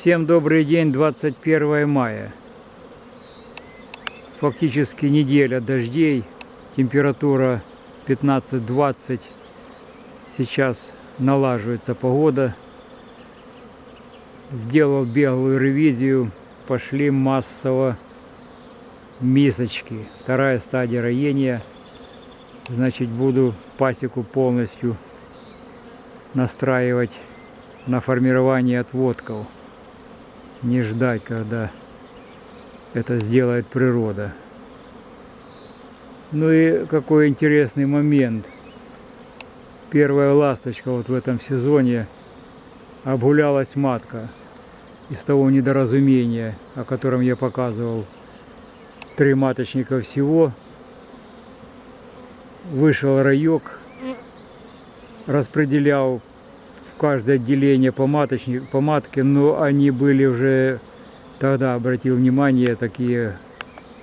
Всем добрый день, 21 мая. Фактически неделя дождей, температура 15-20. Сейчас налаживается погода. Сделал беглую ревизию, пошли массово мисочки. Вторая стадия роения. Значит, буду пасеку полностью настраивать на формирование отводков не ждать, когда это сделает природа. Ну и какой интересный момент. Первая ласточка вот в этом сезоне обгулялась матка из того недоразумения, о котором я показывал. Три маточника всего. Вышел райок, распределял каждое отделение по, маточник, по матке, но они были уже, тогда обратил внимание, такие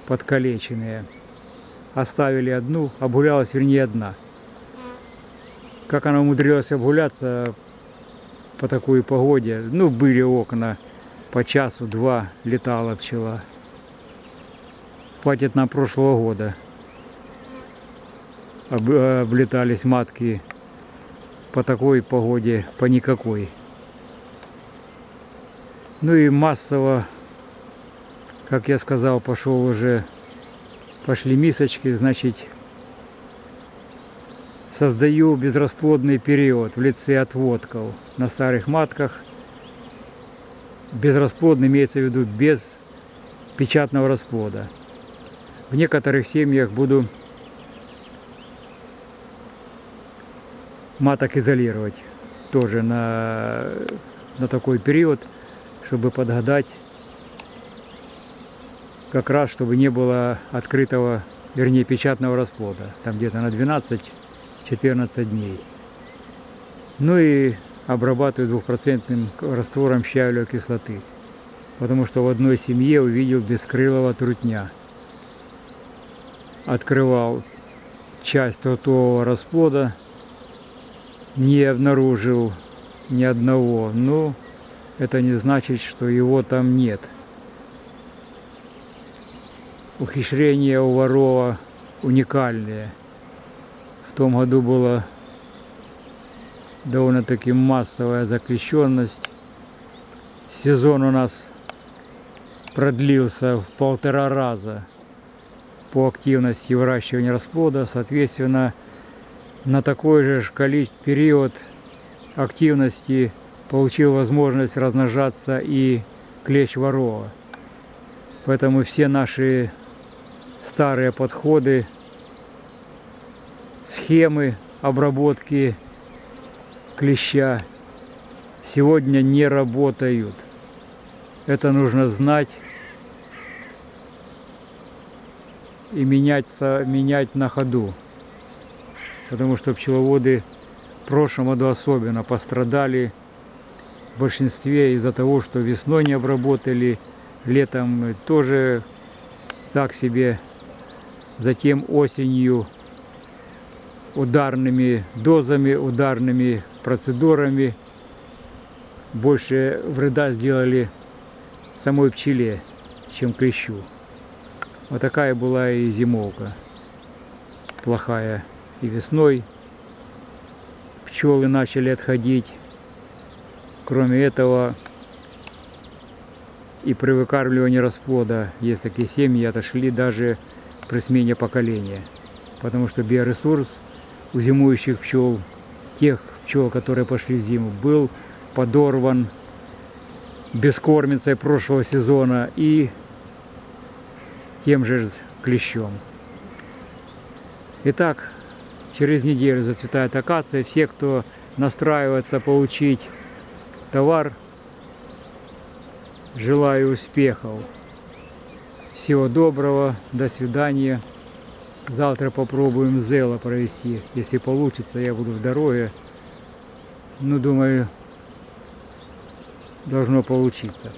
подкалеченные. Оставили одну, обгулялась, вернее, одна. Как она умудрилась обгуляться по такой погоде, ну, были окна, по часу-два летала пчела. Хватит на прошлого года. Облетались матки по такой погоде, по никакой. Ну и массово, как я сказал, пошел уже, пошли мисочки, значит, создаю безрасплодный период в лице отводков на старых матках. Безрасплодный имеется в виду без печатного расплода. В некоторых семьях буду маток изолировать тоже на, на такой период, чтобы подгадать как раз, чтобы не было открытого, вернее, печатного расплода, там где-то на 12-14 дней. Ну и обрабатываю двухпроцентным раствором щавелевой кислоты, потому что в одной семье увидел бескрылого трутня. Открывал часть ротового расплода, не обнаружил ни одного. Но это не значит, что его там нет. Ухищрение у ворова уникальное. В том году была довольно-таки массовая заключенность. Сезон у нас продлился в полтора раза по активности выращивания расплода. Соответственно, на такой же период активности получил возможность размножаться и клещ ворова. Поэтому все наши старые подходы, схемы обработки клеща сегодня не работают. Это нужно знать и меняться, менять на ходу потому что пчеловоды в прошлом году особенно пострадали в большинстве из-за того, что весной не обработали, летом тоже так себе, затем осенью ударными дозами, ударными процедурами больше вреда сделали самой пчеле, чем клещу. Вот такая была и зимовка плохая и весной пчелы начали отходить. Кроме этого, и при выкармливании расплода есть такие семьи отошли даже при смене поколения. Потому что биоресурс у зимующих пчел, тех пчел, которые пошли в зиму, был подорван бескормицей прошлого сезона и тем же клещом. Итак, Через неделю зацветает акация. Все, кто настраивается получить товар, желаю успехов. Всего доброго, до свидания. Завтра попробуем зело провести. Если получится, я буду в дороге. Ну, думаю, должно получиться.